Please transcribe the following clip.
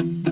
Thank you.